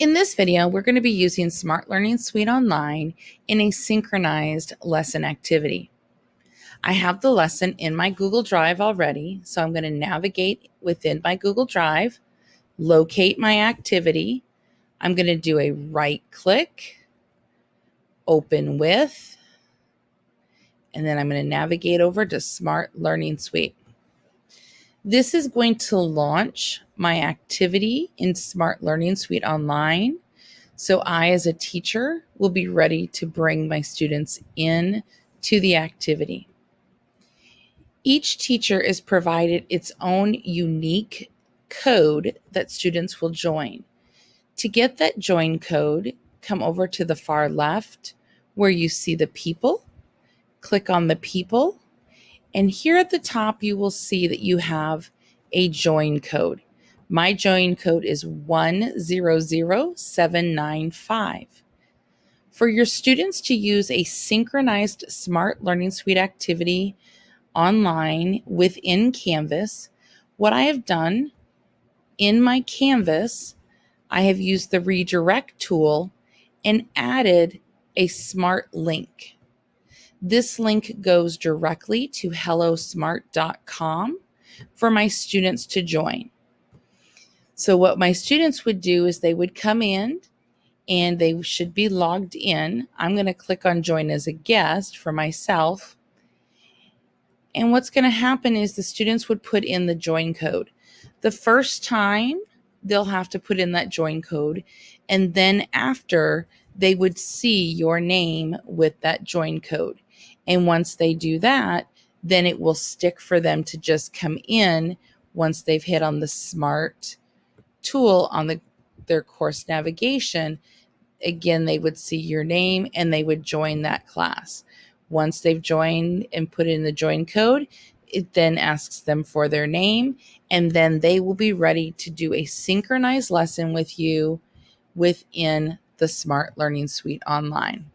In this video, we're going to be using Smart Learning Suite Online in a synchronized lesson activity. I have the lesson in my Google Drive already, so I'm going to navigate within my Google Drive, locate my activity. I'm going to do a right click, open with, and then I'm going to navigate over to Smart Learning Suite. This is going to launch my activity in Smart Learning Suite Online. So I, as a teacher, will be ready to bring my students in to the activity. Each teacher is provided its own unique code that students will join. To get that join code, come over to the far left where you see the people, click on the people, and here at the top, you will see that you have a join code. My join code is 100795. For your students to use a synchronized Smart Learning Suite activity online within Canvas, what I have done in my Canvas, I have used the redirect tool and added a smart link. This link goes directly to hellosmart.com for my students to join. So, what my students would do is they would come in and they should be logged in. I'm going to click on join as a guest for myself. And what's going to happen is the students would put in the join code. The first time they'll have to put in that join code. And then after, they would see your name with that join code. And once they do that, then it will stick for them to just come in once they've hit on the smart tool on the their course navigation. Again, they would see your name and they would join that class. Once they've joined and put in the join code, it then asks them for their name and then they will be ready to do a synchronized lesson with you within the Smart Learning Suite online.